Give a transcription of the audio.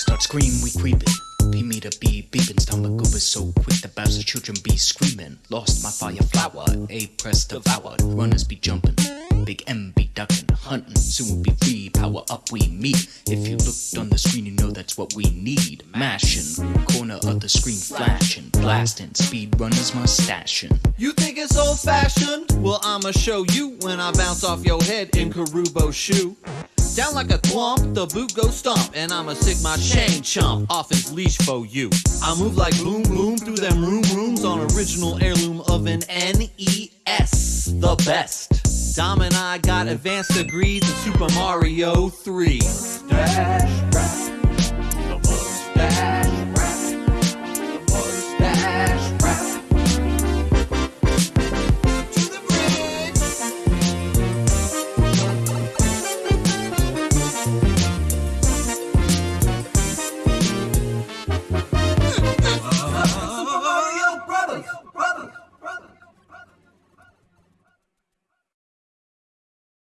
Start scream, we creepin'. P me to be beepin', stomach over so quick the bastard children be screamin'. Lost my fire flower, A press devoured. Runners be jumpin', Big M be duckin', huntin'. Soon we'll be free, power up we meet. If you looked on the screen, you know that's what we need. Mashin', corner of the screen flashin', blastin', speed runners mustashin'. You think it's old fashioned? Well, I'ma show you when I bounce off your head in Kuribo shoe. Down like a thwomp, the boot goes stomp, and I'ma sick my chain chomp off his leash for you. I move like boom boom through them room rooms on original heirloom of an NES, the best. Dom and I got advanced degrees in Super Mario 3. Dash,